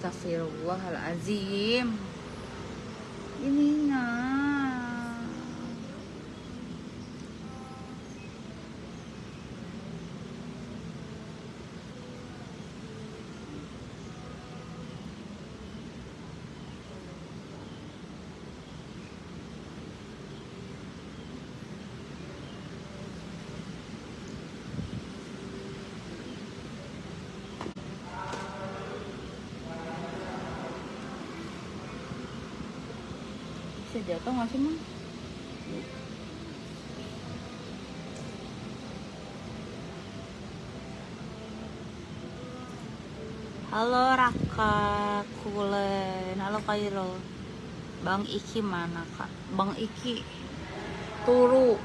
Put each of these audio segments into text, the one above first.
أستغفر الله العظيم. Bisa jatuh nggak sih, Mang? Halo Raka Kulen, halo Kairo. Bang Iki mana kak? Bang Iki turu,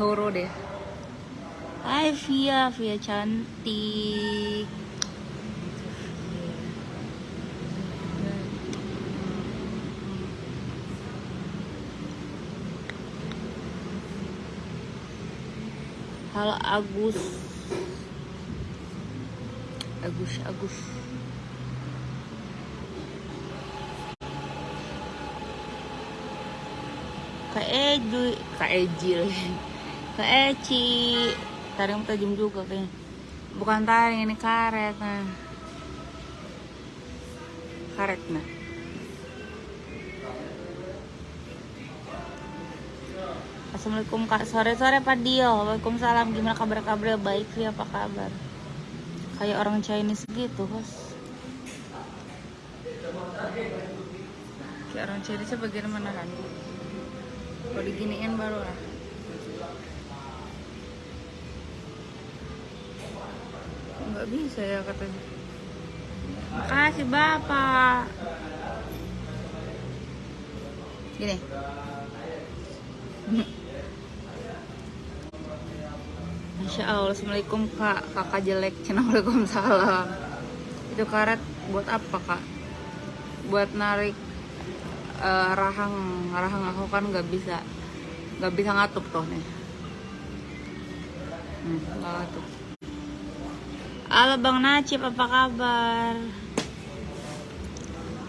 turu deh. Hai Via, Via cantik. Halo Agus. Agus, Agus. Kak Eju, Kak Ejil. Kak Eci. Tajam juga kayaknya. Bukan taring, ini karet. Nah. Karet, nah. Assalamualaikum kak. Sore-sore Pak Dio. Waalaikumsalam. Gimana kabar-kabar? Baik ya apa kabar? Kayak orang Chinese gitu bos. Kayak orang Chinese bagian mana kan kalau diginiin baru lah nggak bisa ya katanya. Makasih bapak. Gini Masya Allah, Assalamualaikum kak, kakak jelek, Waalaikumsalam. Itu karet buat apa kak? Buat narik eh, rahang, rahang aku kan nggak bisa nggak bisa ngatup tuh nih. Hmm, nggak ngatup Halo Bang Nacip, apa kabar?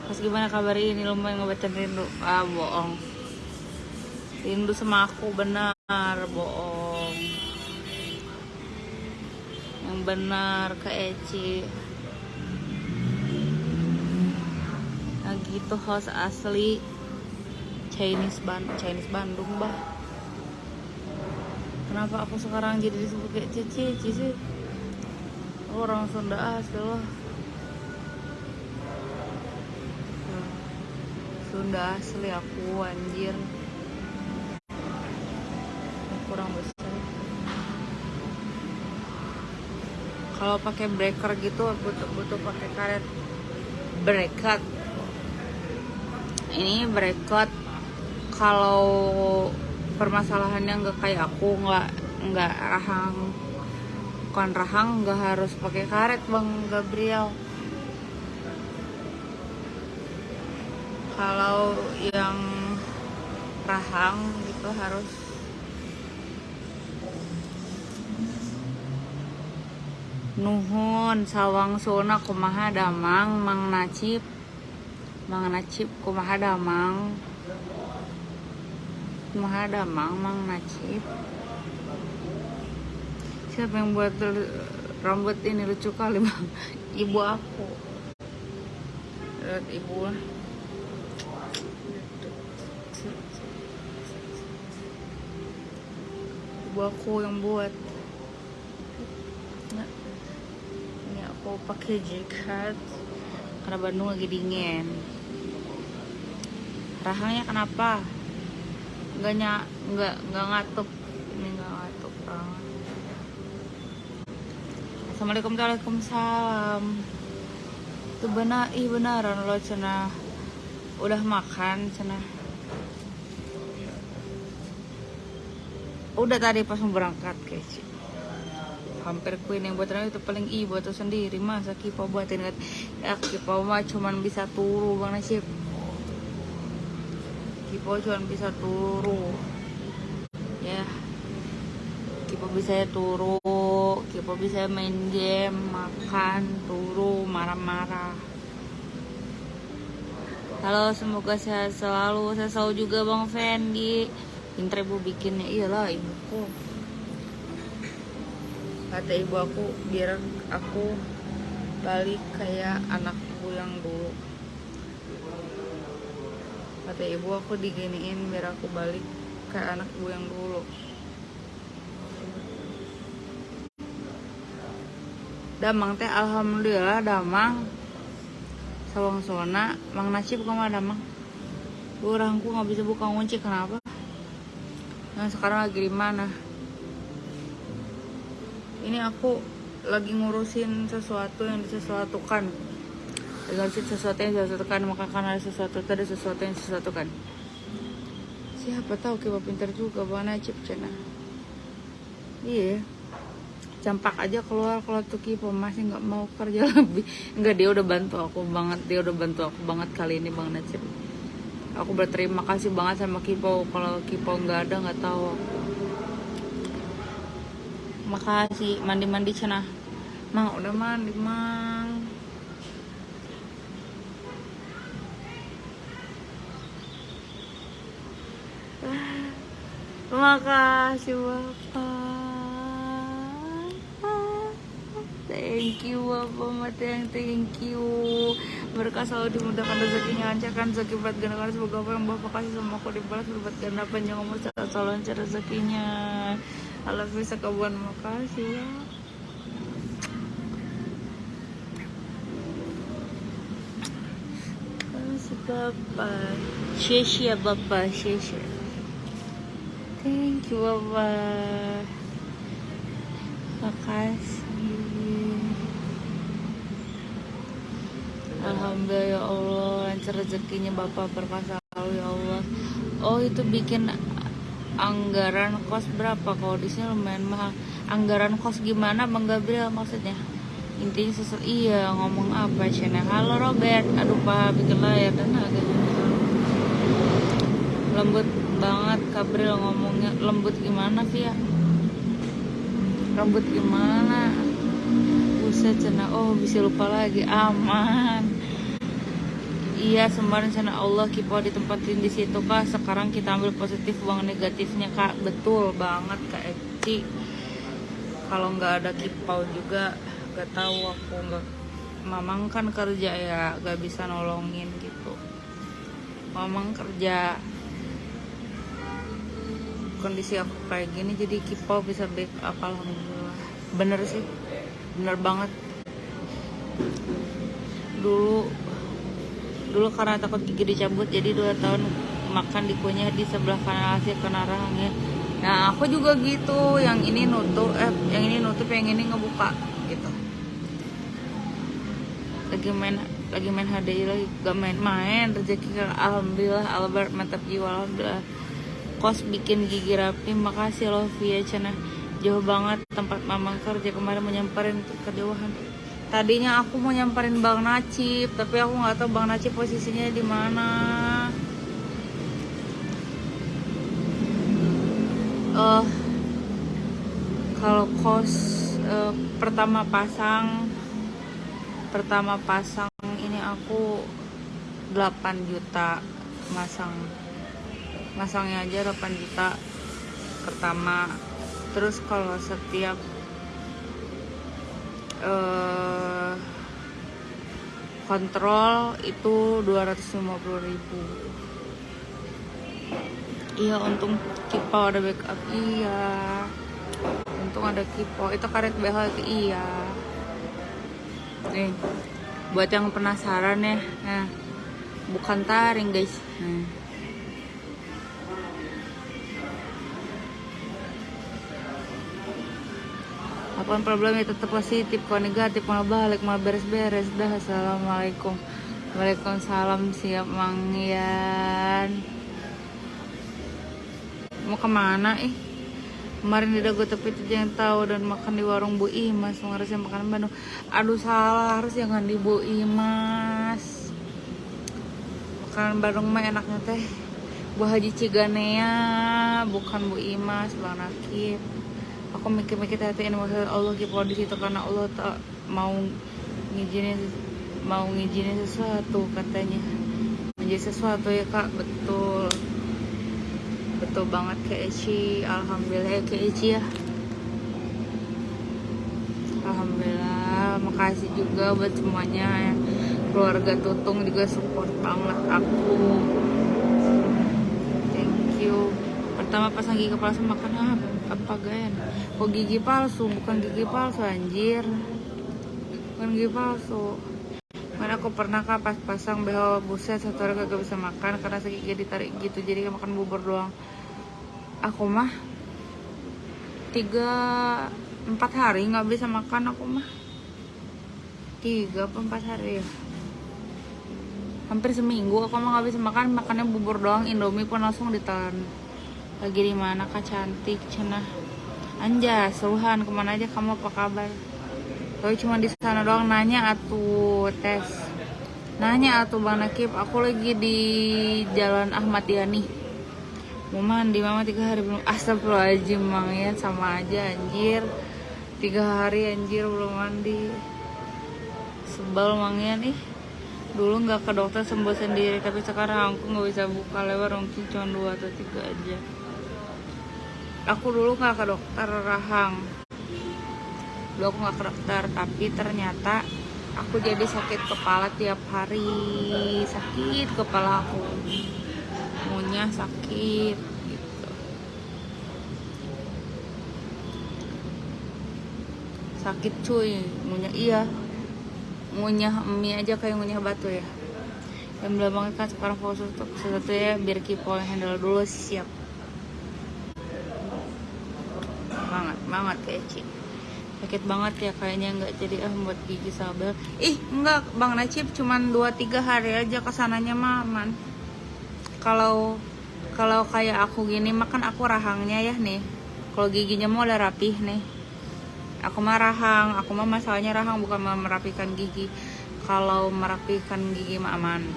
Pas gimana kabar ini? Lumayan ngebaca rindu? Ah, bohong. Rindu sama aku, benar, bohong yang benar ke Eci. Nah gitu host asli Chinese Ban Chinese Bandung bah kenapa aku sekarang jadi disebut kayak Cici Cici? Orang Sunda asli loh Sunda asli aku anjir kalau pakai breaker gitu butuh butuh pakai karet bracket ini bracket kalau permasalahannya nggak kayak aku nggak nggak rahang bukan rahang nggak harus pakai karet bang Gabriel. Kalau yang rahang gitu harus Nuhun sawang sona kumaha damang Mang Nacip. Mang Nacip kumaha damang. Kumaha damang Mang Nacip. Siapa yang buat rambut ini lucu kali bang? Ibu aku. Lihat ibu. Ibu aku yang buat ini aku pakai jaket karena Bandung lagi dingin. Rahangnya kenapa? Nggak nyak nggak nggak ngatup ini nggak ngatup banget. Assalamualaikum waalaikumsalam. Itu benar ih benaran lo cina. Udah makan cina. Udah tadi pas mau berangkat kece hampir queen. Yang buatan itu paling i buat tuh sendiri. Masa kipa buatin kan ya kipa mah cuman bisa turu bang nasib. Kipa cuman bisa turu. Ya. Kipa bisa Kipo Kipo bisa main game makan turu marah-marah. Halo semoga sehat selalu. Saya selalu juga Bang Fendi. Pinter ibu bikinnya. Iyalah ibuku kata ibu aku biar aku balik kayak anakku yang dulu. Kata ibu aku diginiin biar aku balik kayak anak ibu yang dulu. Damang teh alhamdulillah damang. Sawang sona mang nasib ke mana damang. Orangku nggak bisa buka kunci kenapa? Nah sekarang lagi di mana ini aku lagi ngurusin sesuatu yang disesuatukan. Ngurusin sesuatu yang disesuatukan maka kan ada sesuatu ada sesuatu yang disesuatukan. Siapa tahu kita pintar juga bang Najib cina. Iya. Campak aja keluar kalau tuh kipo masih nggak mau kerja lebih. Nggak dia udah bantu aku banget dia udah bantu aku banget kali ini bang Najib. Aku berterima kasih banget sama Kipo kalau Kipo nggak ada nggak tahu aku makasih. Mandi-mandi cina. Mang udah mandi mang. Makasih bapak. Thank you bapak mateng thank you berkah selalu dimudahkan rezekinya lancarkan rezeki berat ganda semoga apa yang bapak kasih sama aku dibalas berbuat ganda panjang umur selalu lancar rezekinya. Allah bisa makasih ya. Makasih Bapak. Shesha Bapak. Shesha Thank you Bapak. Makasih Alhamdulillah ya Allah lancar rezekinya Bapak berkah selalu ya Allah. Oh itu bikin anggaran kos berapa? Kalau di sini lumayan mahal. Anggaran kos gimana bang Gabriel maksudnya? Intinya sesuatu iya ngomong apa? Shana halo Robert. Aduh pak bikin layar dan agak lembut banget Gabriel ngomongnya. Lembut gimana ya lembut gimana? Buset cina oh bisa lupa lagi. Aman Iya, sembari rencana Allah kita ditempatin di situ kak. Sekarang kita ambil positif uang negatifnya kak. Betul banget kak Eci. Kalau nggak ada kipau juga, nggak tahu aku nggak. Mamang kan kerja ya, nggak bisa nolongin gitu. Mamang kerja. Kondisi aku kayak gini, jadi kipau bisa backup alhamdulillah. Bener sih, bener banget. Dulu dulu karena takut gigi dicabut jadi dua tahun makan dikunyah di sebelah kanan hasil kena rahangnya nah aku juga gitu yang ini nutup eh yang ini nutup yang ini ngebuka gitu. Lagi main lagi main HDI lagi gak main-main rezeki alhamdulillah Albert mantap jiwa alhamdulillah. Kos bikin gigi rapi makasih loh via cina jauh banget tempat mamang kerja kemarin menyamperin kejauhan tadinya aku mau nyamperin Bang Nacip tapi aku nggak tahu Bang Nacip posisinya di mana. Uh, kalau kos uh, pertama pasang pertama pasang ini aku 8 juta masang. Masangnya aja 8 juta pertama. Terus kalau setiap uh, kontrol itu 250.000 iya untung kipo ada backup. Iya. Untung ada kipo itu karet BH iya. Nih buat yang penasaran ya. Nah bukan taring guys. Nah. Apa pun problemnya tetap positif kalau negatif malah balik malah beres-beres. Dah assalamualaikum. Waalaikumsalam siap mangyan mau ke mana eh kemarin di dago tapi itu jangan tahu dan makan di warung Bu Imas harusnya makanan Bandung. Aduh salah harus jangan di Bu Imas. Makanan Bandung mah enaknya teh Bu Haji Ciganea bukan Bu Imas Bang Nakib aku mikir-mikir hati ini maksud Allah gitu di situ karena Allah tak mau ngizinin mau ngizinin sesuatu katanya. Menjadi sesuatu ya kak. Betul. Betul banget ke Eci. Alhamdulillah ya ke Eci ya. Alhamdulillah. Makasih juga buat semuanya. Ya. keluarga Tutung juga support banget aku. Thank you. Pertama pasang gigi palsu makan apa apa gayan kok gigi palsu? Bukan gigi palsu anjir. Bukan gigi palsu. Mana aku pernah kak pas pasang behel buset satu hari kagak bisa makan karena sakit gigi ditarik gitu jadi makan bubur doang. Aku mah tiga empat hari nggak bisa makan aku mah. Tiga apa empat hari ya? Hampir seminggu aku mah nggak bisa makan makannya bubur doang indomie pun langsung ditelan lagi di mana kak? Cantik cenah anja seruhan ke mana aja kamu? Apa kabar? Tapi cuma di sana doang. Nanya atuh tes. Nanya atuh bang Nakib. Aku lagi di jalan Ahmad Yani. Mau mandi mama tiga hari belum astagfirullahaladzim mang. Ya sama aja anjir. Tiga hari anjir belum mandi. Sebel mang ya nih. Dulu nggak ke dokter sembuh sendiri. Tapi sekarang aku nggak bisa buka lebar mungkin cuma dua atau tiga aja aku dulu nggak ke dokter rahang. Dulu aku nggak ke dokter tapi ternyata aku jadi sakit kepala tiap hari. Sakit kepala aku. Ngunyah sakit gitu. Sakit cuy ngunyah iya. Ngunyah mie aja kayak ngunyah batu ya. Yang belum kan sekarang fokus untuk sesuatu ya biar kipol handle dulu siap banget kayak Ci. Sakit banget ya kayaknya nggak jadi ah buat gigi sabel. Ih enggak bang Nacip cuman 2-3 hari aja ke sananya mah aman kalau kalau kayak aku gini makan aku rahangnya ya nih. Kalau giginya mau udah rapih nih. Aku mah rahang aku mah masalahnya rahang bukan merapikan gigi. Kalau merapikan gigi mah aman.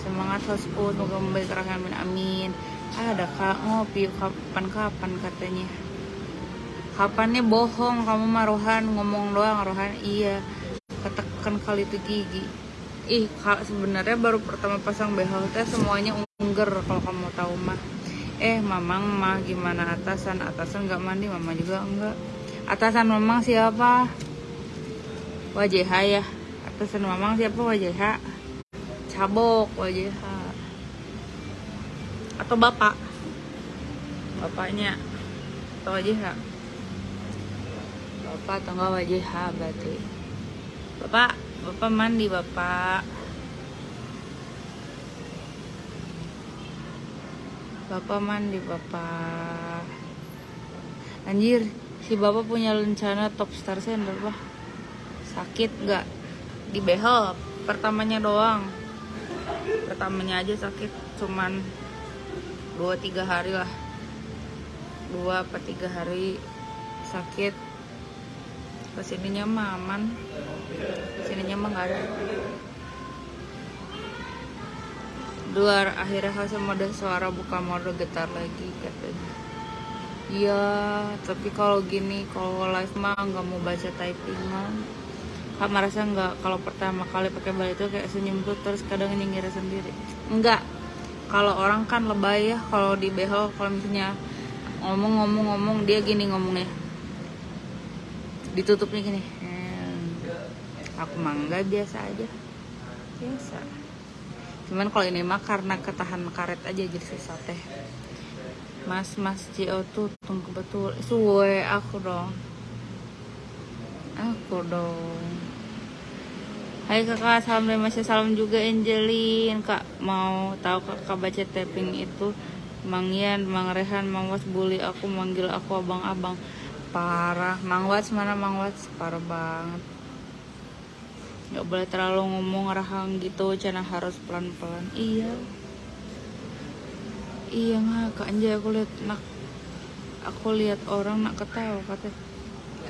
Semangat hosput semoga membaik rahang amin. Ada kak ngopi kapan-kapan katanya kapannya bohong kamu mah rohan ngomong doang rohan. Iya ketekan kali itu gigi. Ih sebenarnya baru pertama pasang behel teh semuanya ungger kalau kamu tahu mah. Eh mamang mah gimana? Atasan atasan nggak mandi mama juga enggak atasan mamang siapa? Wajah ya. Atasan mamang siapa? Wajah cabok wajah atau bapak? Bapaknya. Atau wajah bapak atau enggak wajah berarti? Bapak bapak mandi bapak. Bapak mandi bapak. Anjir si bapak punya rencana top star sender bah sakit nggak di behel pertamanya doang. Pertamanya aja sakit cuman dua tiga hari lah. Dua apa tiga hari sakit ke sininya mah aman ke sininya mah nggak ada. Luar akhirnya hasil mode suara buka mode getar lagi katanya. Iya tapi kalau gini kalau live mah nggak mau baca typing mah. Kak merasa nggak kalau pertama kali pakai bal itu kayak senyum tuh terus kadang nyengir sendiri. Enggak kalau orang kan lebay ya kalau di behel kalau misalnya ngomong-ngomong-ngomong dia gini ngomongnya ditutupnya gini. Hmm, aku mangga biasa aja. Biasa. Cuman kalau ini mah karena ketahan karet aja jadi susah teh. Mas mas Cio tuh tunggu betul suwe aku dong. Aku dong. Hai kakak, salam dari masih salam juga Angelin. Kak mau tahu kakak baca tapping itu? Mang Yan, Mang Rehan, Mang Was bully aku manggil aku abang-abang parah. Mang Wats mana Mang Wats parah banget. Nggak boleh terlalu ngomong rahang gitu cina harus pelan-pelan. Iya. Iya nggak kak anjay aku lihat nak aku lihat orang nak ketawa kata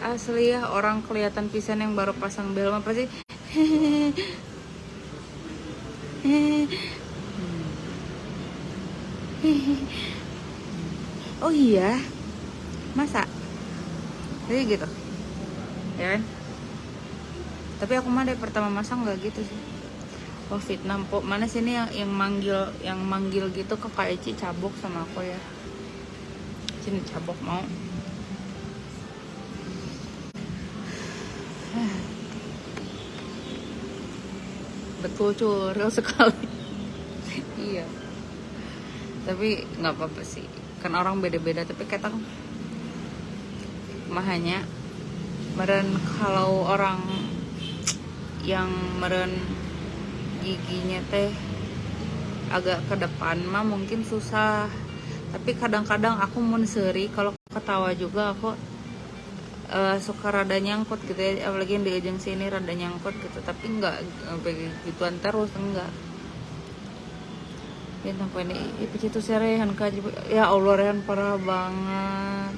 asli ya orang kelihatan pisan yang baru pasang bel. Apa sih? Oh iya? Masa jadi gitu. Ya kan? Tapi aku mah dari pertama masang nggak gitu sih. Oh Vietnam po mana sini yang yang manggil yang manggil gitu ke Kak Eci cabok sama aku ya? Sini cabok mau. Betul curil sekali. Iya. Tapi nggak apa-apa sih. Kan orang beda-beda tapi kata mahanya meren kalau orang yang meren giginya teh agak ke depan mah mungkin susah. Tapi kadang-kadang aku mau seri kalau ketawa juga aku uh, suka rada nyangkut gitu ya. Apalagi yang di ujung sini rada nyangkut gitu. Tapi enggak gituan terus enggak ya sampai ini itu serehan kaji ya Allah rehan parah banget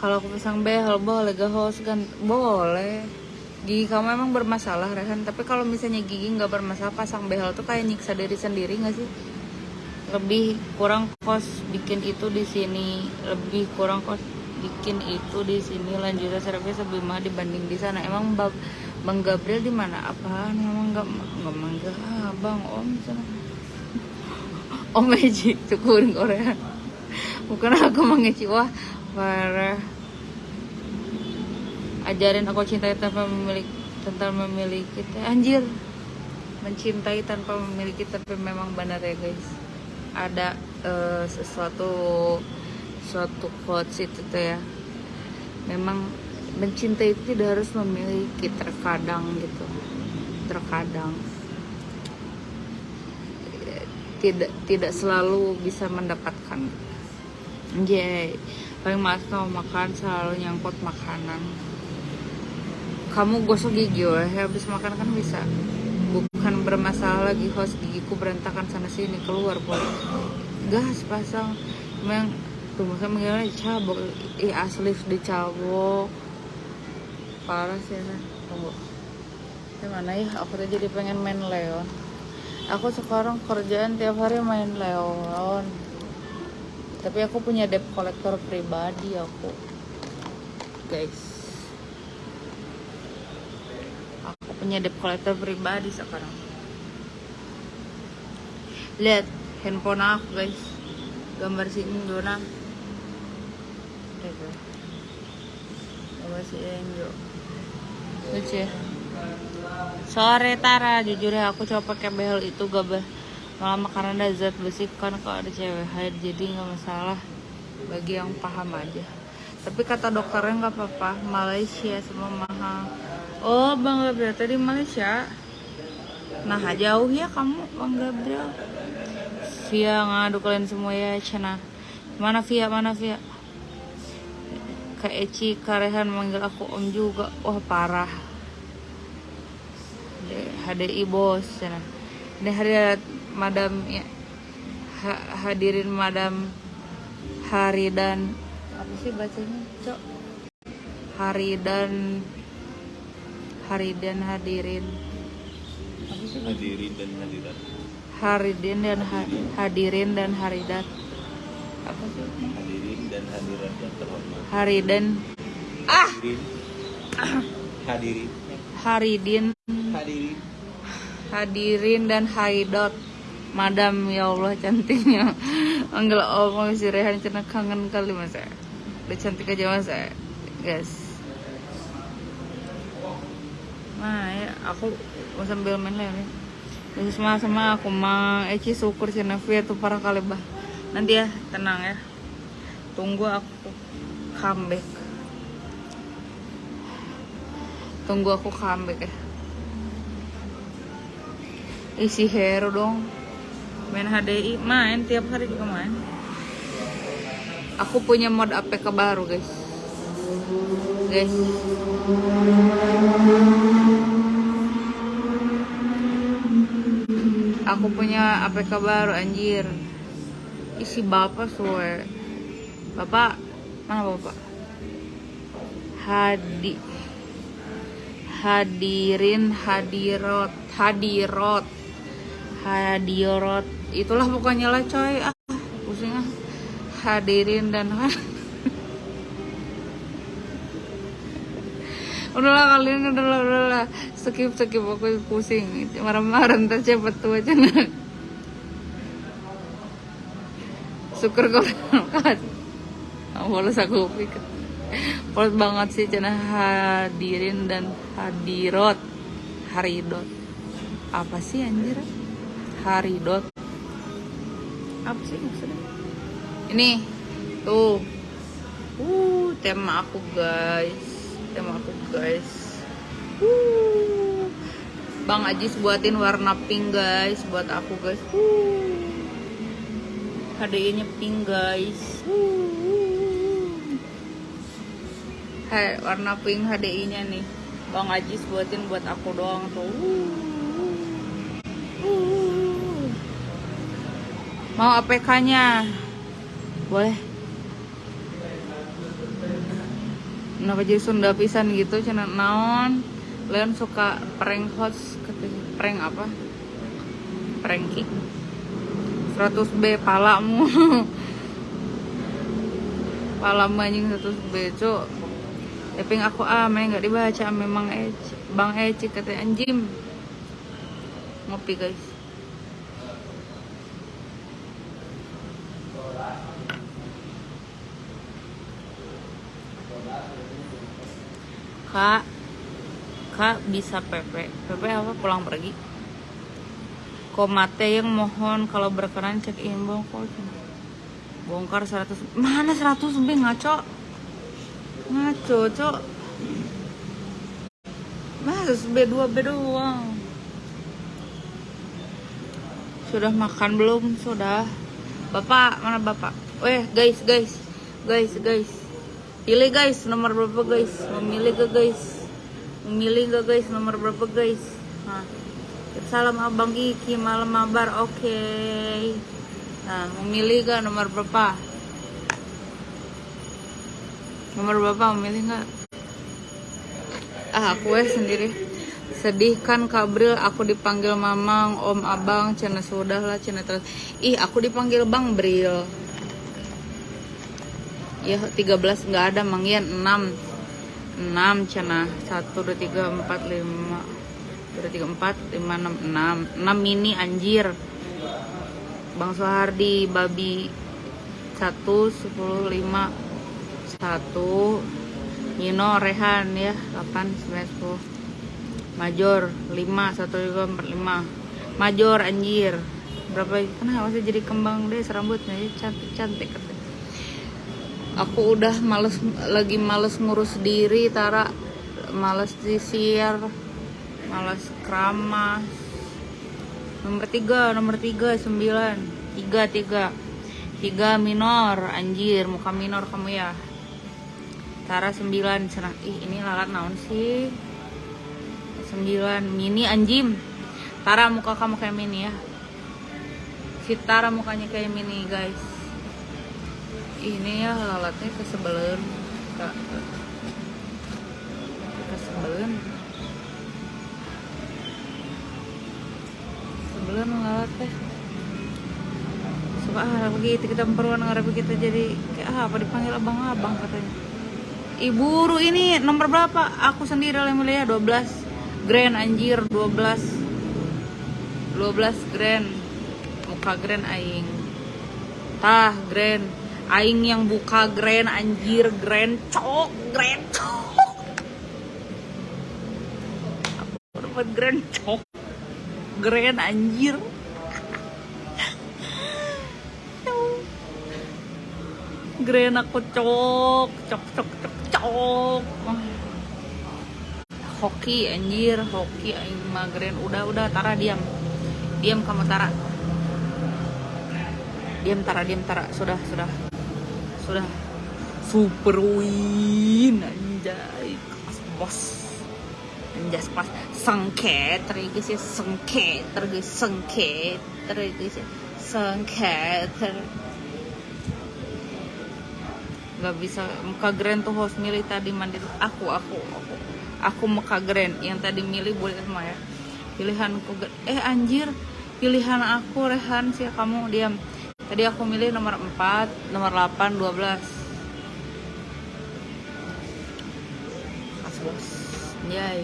kalau aku pisang behel boleh gak host kan? Boleh. Gigi kamu emang bermasalah rehan. Tapi kalau misalnya gigi nggak bermasalah pasang behel tuh kayak nyiksa diri sendiri nggak sih? Lebih kurang kos bikin itu di sini. Lebih kurang kos bikin itu di sini. Lanjutan servis lebih mahal dibanding di sana. Emang bab bang Gabriel di mana? Apaan? Emang nggak nggak mangga bang om sana. Om Eji syukurin Korea bukan aku mengeci wah parah ajarin aku cintai tanpa memiliki tanpa memiliki anjir. Mencintai tanpa memiliki tapi memang benar ya guys. Ada uh, sesuatu suatu quotes itu tuh ya. Memang mencintai itu tidak harus memiliki terkadang gitu. Terkadang. Tidak tidak selalu bisa mendapatkan. Jay paling mas mau makan selalu nyangkut makanan. Kamu gosok gigi ya habis makan kan bisa. Bukan bermasalah lagi host. Gigiku berantakan sana sini keluar boleh gas pasang. Memang tuh masa mengira cabok ih asli dicabok. Parah sih ya tunggu. Gimana ya? Aku tuh jadi pengen main leon. Aku sekarang kerjaan tiap hari main Leon tapi aku punya debt collector pribadi aku. Guys. Aku punya debt collector pribadi sekarang. Lihat handphone aku guys. Gambar si Indona gambar si Indo lucu ya. Sore Tara. Jujur ya aku coba pakai behel itu gak malah karena zat besi kan kalau ada cewek haid jadi nggak masalah. Bagi yang paham aja. Tapi kata dokternya nggak apa-apa. Malaysia semua mahal. Oh bang Gabriel tadi Malaysia? Nah jauh ya kamu bang Gabriel. Via ngadu kalian semua ya cina. Mana Via mana Via? Kak Eci Karehan manggil aku om juga. Wah parah. HDI bos sana ini hari madam ya. Ha, hadirin madam hari dan apa sih bacanya cok? Hari dan hari dan hadirin. Apa sih? Hadirin dan hadirat. Hadirin dan ha, hadirin dan haridat apa sih? Hadirin dan hadirat yang terhormat. Hari dan ah! Hadirin. Hadirin. Haridin hadirin hadirin dan haidot. Madam ya Allah cantiknya. Anggel oh si Rehan cina kangen kali mas ya. Udah cantik aja mas ya. Guys. Nah ya aku mau sambil main lah nih terus sama sama aku mah Eci syukur si Navi tuh parah kali bah. Nanti ya tenang ya. Tunggu aku comeback. Tunggu aku comeback ya isi hero dong. Main HDI main tiap hari juga main. Aku punya mod APK baru guys. Guys. Aku punya APK baru anjir. Isi bapak suwe. Bapak? Mana bapak? Hadi. Hadirin hadirot hadirot hadiorot itulah pokoknya lah coy. Ah pusing ah. Hadirin dan udahlah kalian udahlah udahlah. Skip skip aku pusing. Marah-marah ntar cepet tua aja. Syukur kau kan boleh aku pikir. Polos banget sih cina hadirin dan hadirot haridot. Apa sih anjir haridot. Apa sih maksudnya? Ini tuh. Uh tema aku guys. Tema aku guys. Uh. Bang Ajis buatin warna pink guys buat aku guys. Uh. HDI nya pink guys. Uh. Warna pink HDI nya nih. Bang Ajis buatin buat aku doang tuh mau APK nya boleh. Kenapa jadi Sunda pisan gitu cina naon? Leon suka prank host prank apa? Prank kick 100 B palamu palamu anjing 100 B cok tapi aku ah main nggak dibaca. Memang Eci Bang Eci kata anjim ngopi guys kak kak bisa PP PP apa? Pulang pergi. Komate yang mohon kalau berkenan cek in bongkar bongkar 100 mana 100 B? Ngaco. Ngaco cok. Mas B2 B doang sudah makan belum? Sudah. Bapak mana bapak? Eh guys guys. Guys guys pilih guys nomor berapa guys? Memilih gak guys? Memilih gak guys nomor berapa guys? Nah salam abang Kiki malam mabar oke. Okay. nah memilih gak nomor berapa? Nomor bapak memilih nggak? Ah aku ya sendiri. Sedih kan Kabril? Aku dipanggil mamang om abang cina sudah lah cina terus. Ih aku dipanggil bang Bril ya 13 nggak ada mangian 6 6 cina. 1 2 3 4 5 2 3 4 5 6 6 6 ini anjir. Bang Sohardi babi. 1 10 5 satu. Nino Rehan ya. 8 9 10 Major 5 1 2 4 5 Major anjir. Berapa? Kenapa sih jadi kembang deh rambutnya ya cantik cantik. katanya aku udah males lagi males ngurus diri Tara. Males disir males keramas. Nomor tiga nomor tiga sembilan. Tiga tiga. Tiga minor anjir. Muka minor kamu ya. Tara 9 senang. Ih ini lalat naon sih? 9 mini anjim. Tara muka kamu kayak mini ya. Si Tara mukanya kayak mini guys ini ya lalatnya kesebelen kesebelen sebelen lalat teh suka ah begitu kita perempuan ngarep kita jadi kayak apa dipanggil abang-abang katanya. Ibu ini nomor berapa? Aku sendiri yang mulia 12 grand anjir 12 12 grand. Muka grand aing. Tah grand aing yang buka grand anjir grand cok grand cok. Aku dapat grand cok. Grand anjir. Grand aku cok cok cok cok cok. Hoki anjir hoki aing magren udah udah Tara diam. Diam kamu Tara. Diam Tara diam Tara. Sudah sudah sudah. Super win anjay. Bos. Anjas pas. Sengket terus ya sengket terus sengket terus ya sengket. Nggak bisa muka grand tuh host milih tadi mandi aku aku aku. Aku muka grand. Yang tadi milih boleh semua ya. Pilihanku eh anjir. Pilihan aku Rehan sih kamu diam tadi aku milih nomor 4 nomor 8 12 As bos anjay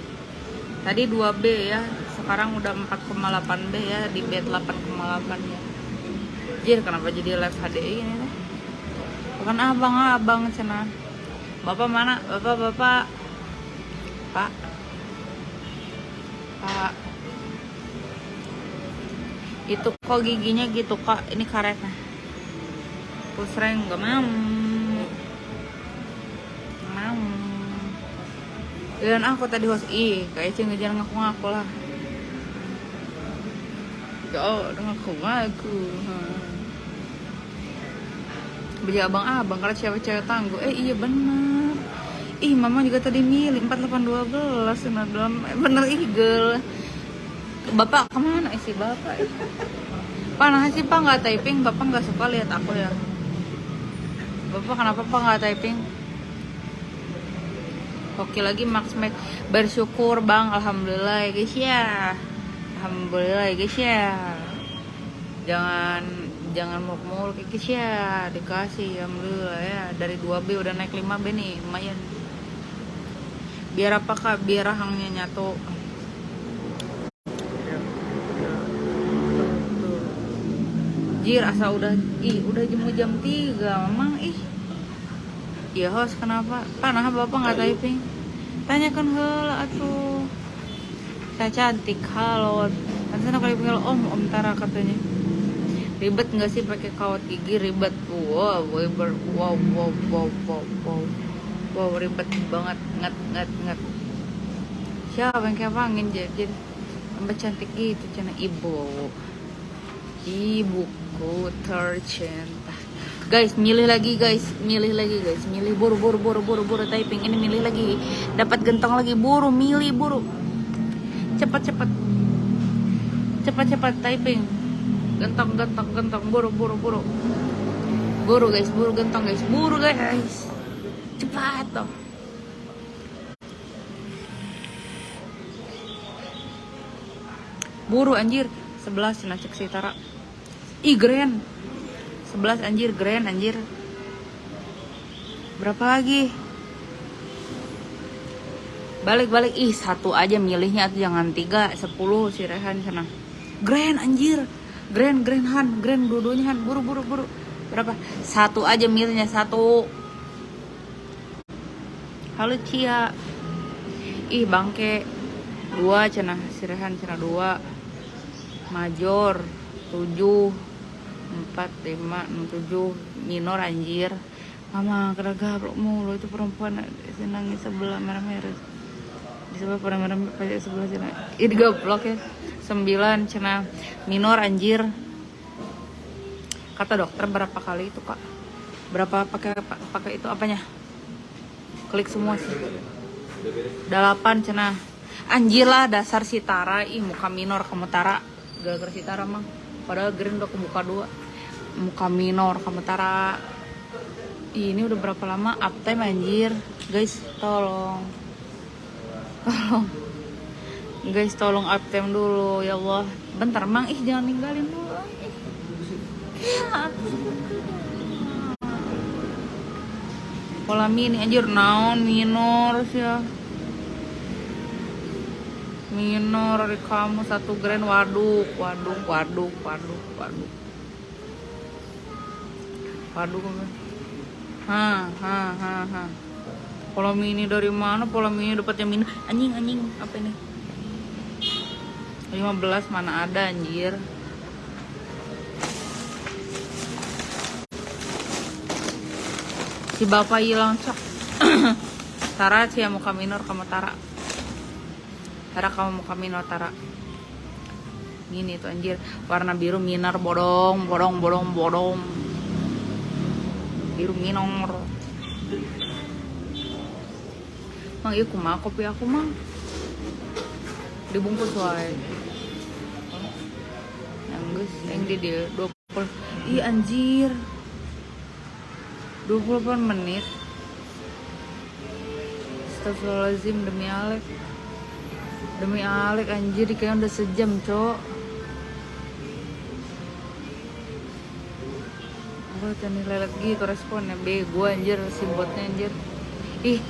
tadi 2B ya sekarang udah 4,8B ya di bed 8,8 ya. Jir kenapa jadi live HDI ini bukan abang abang cina. Bapak mana? Bapak bapak. Pak. Pak itu kok giginya gitu kak ini karetnya. Pusreng gak mau. Mau. Dan aku tadi host ih kayak cing ngejar ngaku-ngaku lah. Yo, ngaku-ngaku. Beli abang-abang kalau cewek-cewek tangguh. Eh iya bener. Ih mama juga tadi milih 4812 Bener, bener igel Bapak ke mana isi bapak Pak nah sih pak nggak typing Bapak nggak suka lihat aku ya. Bapak kenapa pak nggak typing? Oke lagi Max Max. Bersyukur bang. Alhamdulillah ya guys ya. Alhamdulillah ya guys ya. Jangan jangan muluk-muluk ya guys ya. Dikasih Alhamdulillah ya. Dari 2B udah naik 5B nih lumayan. Biar apa kak? Biar rahangnya nyatu Jir asa udah ih udah jam jam 3 memang ih Iya host kenapa? Panah bapak nggak typing? Tanyakan hal atuh. Saya cantik halo. Kan sana kali panggil om om Tara katanya. Ribet nggak sih pakai kawat gigi ribet? Wow, wow, wow, wow, wow, wow, wow, wow ribet banget, nget, nget, nget. Siapa yang kayak angin jadi tambah cantik gitu cina ibu, ibuku tercinta. Guys milih lagi guys. Milih lagi guys. Milih buru buru buru buru buru typing. Ini milih lagi. Dapat gentong lagi. Buru milih buru. Cepat cepat. Cepat cepat typing. Gentong gentong gentong. Buru buru buru. Buru guys. Buru gentong guys. Buru guys. Cepat toh buru anjir. 11 cek sitara ih grand. 11 anjir grand anjir. Berapa lagi? Balik-balik ih satu aja milihnya tuh jangan tiga sepuluh si Rehan sana. Grand anjir. Grand grand Han. Grand dua-duanya Han. Buru buru buru. Berapa? Satu aja milihnya satu. Halo Cia. Ih bangke. Dua cina si Rehan dua. Major tujuh 4, 5, 6, 7 minor anjir. Mama kena gablok mulu. Itu perempuan senangnya sebelah merah-merah. Di sebelah pada merah pakai sebelah cina ini gablok ya. 9 cina. Minor anjir. Kata dokter berapa kali itu kak? Berapa pakai pakai itu apanya? Klik semua sih. 8 cina. Anjir lah dasar si Tara. Ih muka minor kamu Tara. Gara-gara si Tara mah padahal green udah kebuka dua. Muka minor tara ini udah berapa lama? Uptime anjir. Guys tolong. Tolong. Guys tolong uptime dulu ya Allah. Bentar mang. Ih jangan ninggalin dulu. Pola mini anjir. Naon minor sih ya minor kamu satu grand waduk waduk waduk waduk waduk. Waduk ha ha ha ha pola mini dari mana? Pola mini dapatnya mini. Anjing anjing apa ini? 15 mana ada anjir. Si bapak hilang cok Tara sih muka minor kamu Tara Tara kamu muka minor Tara? Ini tuh anjir. Warna biru minor bodong bodong bodong bodong. Biru minor. Mang iya kumaha kopi aku mang. Dibungkus wae yang geus yang di dia 20 ih anjir. 28 menit. Astagfirullahaladzim demi Alek demi Alek anjir kayaknya udah sejam cok. Gue tadi lelet gitu responnya bego anjir si botnya anjir. Ih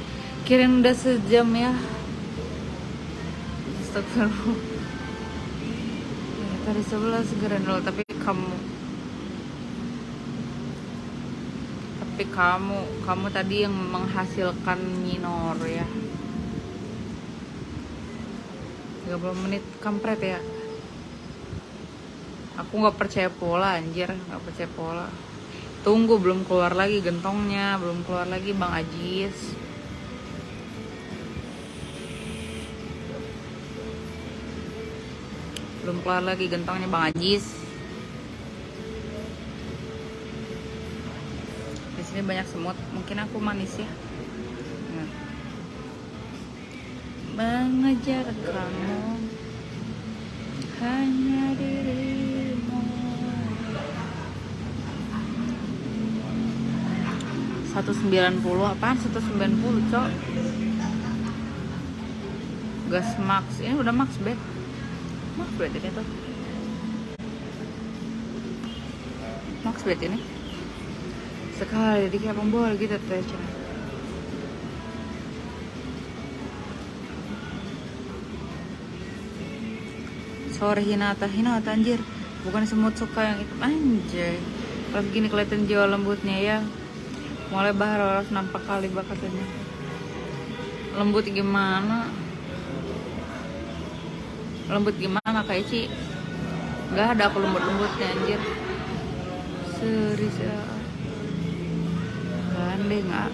kirain udah sejam ya. Astagfirullah. Ya, tadi sebelah segera dulu tapi kamu. Tapi kamu kamu tadi yang menghasilkan minor ya 30 menit kampret ya. Aku nggak percaya pola anjir nggak percaya pola. Tunggu belum keluar lagi gentongnya belum keluar lagi bang Ajis. Belum keluar lagi gentongnya bang Ajis. Di sini banyak semut mungkin aku manis ya mengejar kamu. Hanya dirimu. 190 apaan 190 cok? Gas max. Ini udah max bed max bed ini tuh max bed ini? Sekali di kayak pembol gitu teh sore Hinata. Hinata anjir. Bukan semut suka yang itu. Anjay. Kalau begini kelihatan jiwa lembutnya ya. Mulai bahar harus nampak kali bah katanya lembut gimana? Lembut gimana kayak Ci nggak ada aku lembut lembutnya anjir. Serius ya. Gandeng ah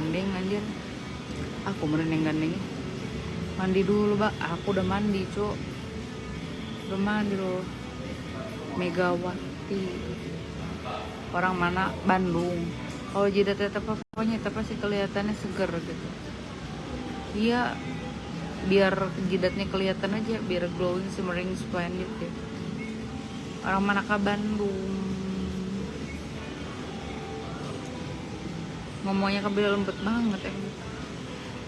gandeng anjir. Aku merendeng gandeng. Mandi dulu mbak aku udah mandi cuk. Udah mandi loh. Megawati. Orang mana? Bandung. Kalau jidat tetap pokoknya tetap pasti kelihatannya seger gitu. Iya. Biar jidatnya kelihatan aja biar glowing shimmering splendid gitu. Orang manakah Bandung ngomongnya kebil lembut banget ya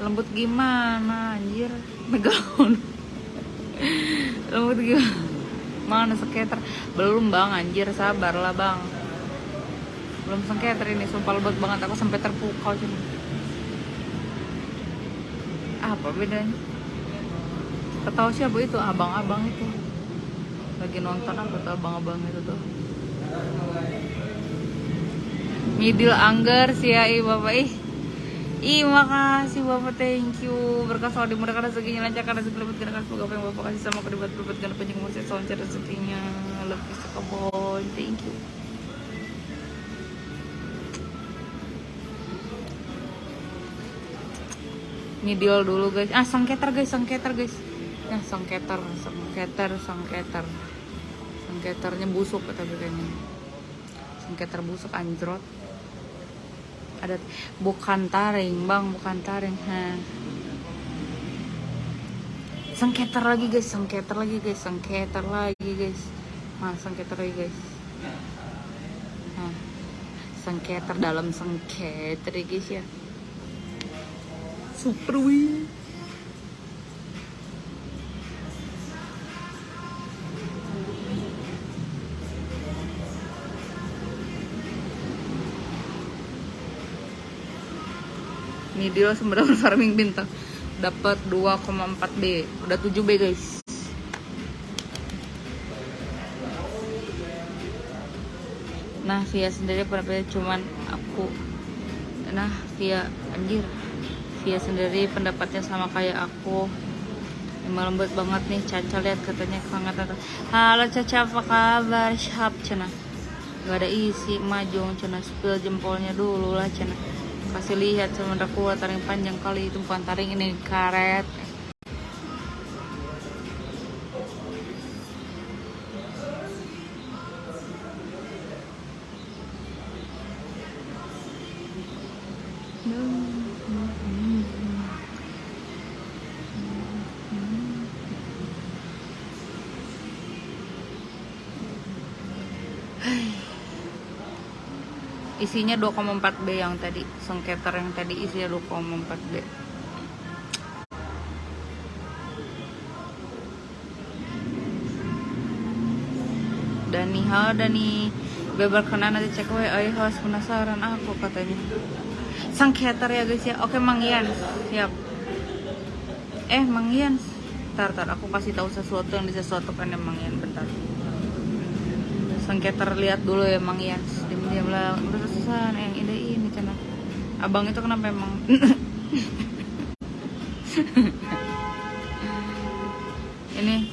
lembut gimana anjir? Megalon lembut gimana? Mana skater belum bang anjir. Sabar lah bang. Belum skater ini sumpah lembut banget. Aku sampai terpukau cuma apa bedanya? Ketahu siapa itu? Abang-abang itu. Lagi nonton apa tuh abang-abang itu tuh Midil Angger sih ya ih bapak ih. Ih makasih bapak thank you. Berkah selalu dimudahkan rezekinya lancar karena segala bergerak Semoga apa yang bapak kasih sama kedibat berbuat Karena panjang umur saya rezekinya. Love you sekabon Thank you. Midil dulu guys. Ah sangketer guys sangketer guys. Nah sangketer sangketer sangketer Sangketernya busuk tapi kayaknya. Sangketer busuk anjrot ada bukan taring bang bukan taring ha. Sengketer lagi guys sengketer lagi guys sengketer lagi guys. Nah sengketer lagi guys. Nah sengketer dalam sengketer guys ya. Super wih Langsung mendapat farming bintang. Dapat 2,4 B. Udah 7 B, guys. Nah, Via sendiri pendapatnya cuman aku. Nah, Via anjir. Via sendiri pendapatnya sama kayak aku. Emang lembut banget nih Caca lihat katanya tata. Halo Caca apa kabar? Syap cina. Gak ada isi majong cina spill jempolnya dulu lah cina kasih lihat sementara kuat taring panjang kali itu bukan taring ini karet isinya 2,4 B yang tadi sengketer yang tadi isinya 2,4 B Dani halo Dani Beber kena nanti cek we ay haus penasaran aku katanya. Sang cater ya guys ya. Oke Mang Ian, siap. Eh Mang Ian, tar tar aku kasih tahu sesuatu yang disesuatukan ya Mang Ian bentar. Sang cater lihat dulu ya Mang Ian. Diam lah. Udah yang ide ini cina. Abang itu kenapa emang? ini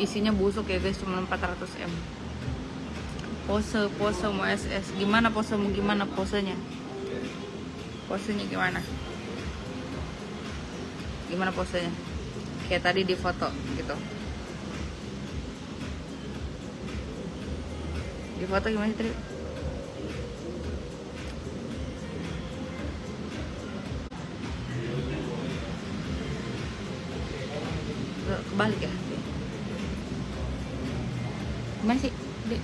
isinya busuk ya guys cuma 400 m pose pose mau SS gimana pose mau gimana posenya posenya gimana gimana posenya kayak tadi di foto gitu di foto gimana sih kebalik ya? Gimana sih Dek?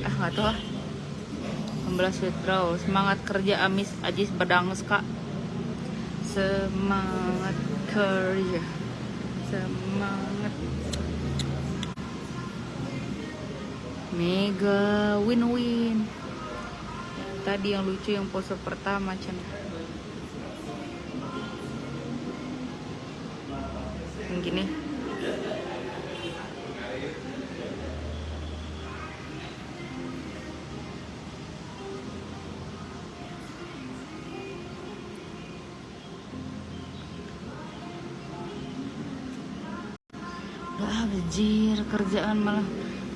ah nggak tahu ah 16 withdraw semangat kerja amis. Ajis berdangus kak. Semangat kerja. Semangat. Mega win-win tadi yang lucu yang pose pertama Chan. Yang gini. Bejir kerjaan malah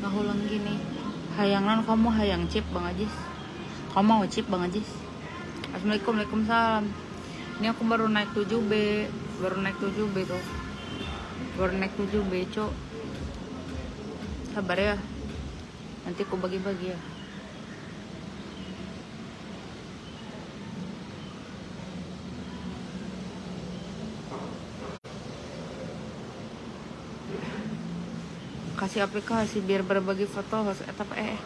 ngahulang gini. Hayangan kamu hayang chip Bang Ajis Kamu mau chip Bang Ajis? Assalamualaikum Waalaikumsalam. Ini aku baru naik 7B Baru naik 7B tuh. Baru naik 7B cok. Sabar ya. Nanti aku bagi-bagi ya. Kasih aplikasi biar berbagi foto harus eh tapi eh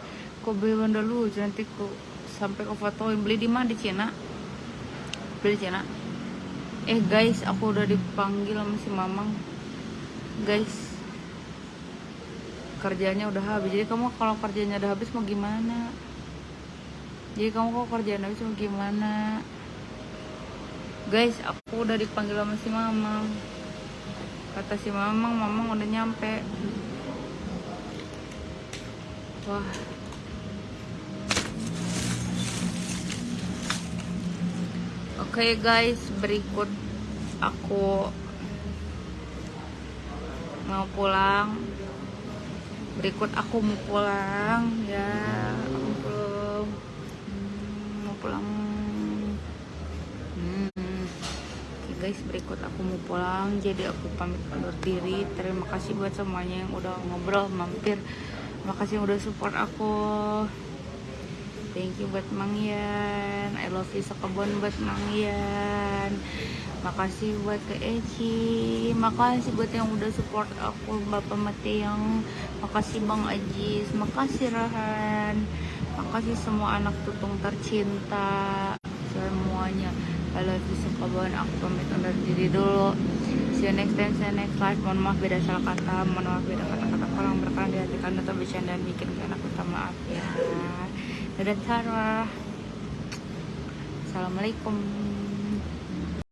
kok beli benda lu nanti ku sampai ke fotoin beli di mana? Di Cina. Beli di Cina. Eh guys aku udah dipanggil sama si Mamang. Guys kerjanya udah habis. Jadi kamu kalau kerjanya udah habis mau gimana? Jadi kamu kok kerjaan habis mau gimana? Guys aku udah dipanggil sama si Mamang. Kata si Mamang Mamang udah nyampe. Wah. Oke guys, berikut aku mau pulang. Berikut aku mau pulang ya. Aku mau pulang. Hmm. Guys, berikut aku mau pulang. Jadi aku pamit undur diri. Terima kasih buat semuanya yang udah ngobrol mampir makasih udah support aku thank you buat Mang Yan I love you sekebon buat Mang Yan makasih buat ke Eci. Makasih buat yang udah support aku Bapak Mate yang makasih Bang Ajis. Makasih Rahan. Makasih semua anak tutung tercinta. Semuanya. I love you sekebon. Aku pamit undur diri dulu. See you next time. See you next live. Mohon maaf beda salah kata. Mohon maaf beda kata-kata. Kurang berkenan di hati karena atau bercanda bikin kalian aku minta maaf ya dadah Assalamualaikum